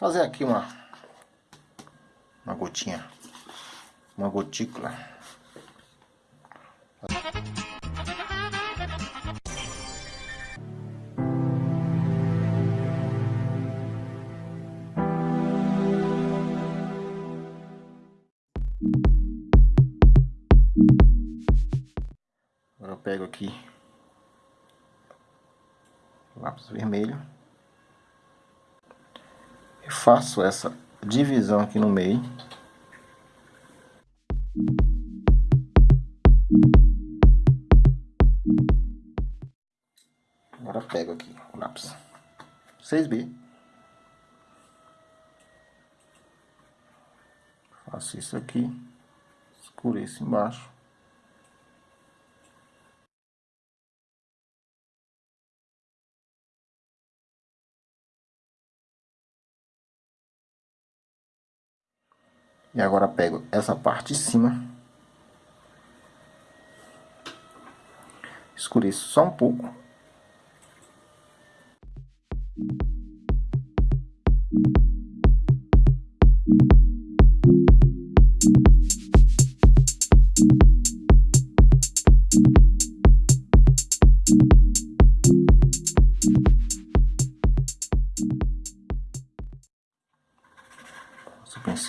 fazer aqui uma uma gotinha, uma gotícula. Agora eu pego aqui lápis vermelho faço essa divisão aqui no meio. Agora pego aqui o lápis 6B. Faço isso aqui, escureço embaixo. E agora pego essa parte de cima. Escureço só um pouco.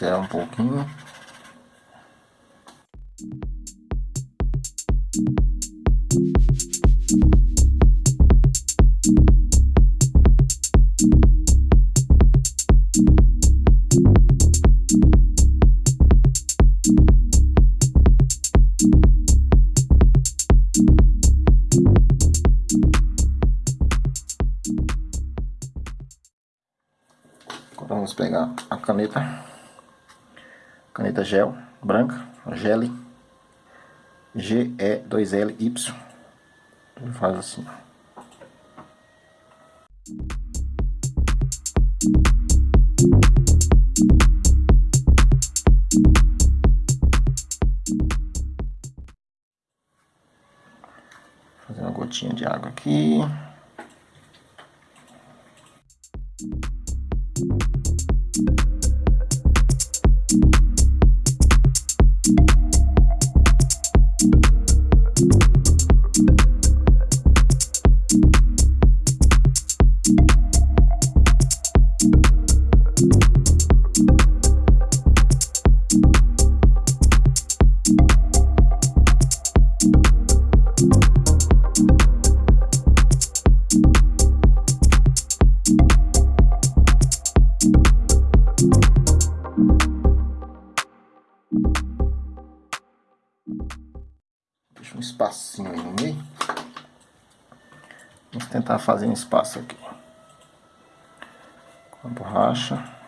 O pincel um pouquinho. Vamos pegar a caneta caneta gel branca, gel GE2LY. Ele faz assim. Fazer uma gotinha de água aqui. Um espacinho no meio. Vamos tentar fazer um espaço aqui. Com a borracha.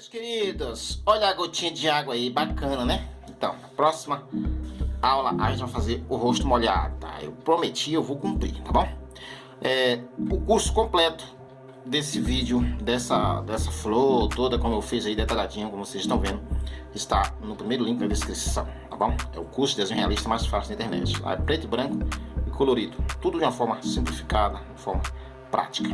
Meus queridos, olha a gotinha de água aí, bacana, né? Então, próxima aula a gente vai fazer o rosto molhado, tá? Eu prometi, eu vou cumprir, tá bom? É, o curso completo desse vídeo, dessa, dessa flor toda, como eu fiz aí detalhadinho, como vocês estão vendo, está no primeiro link na descrição, tá bom? É o curso de desenho realista mais fácil da internet. Lá é preto e branco e colorido. Tudo de uma forma simplificada, de forma prática,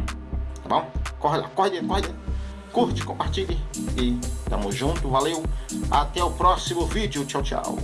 tá bom? Corre lá, corre corre. Curte, compartilhe e tamo junto, valeu. Até o próximo vídeo, tchau, tchau.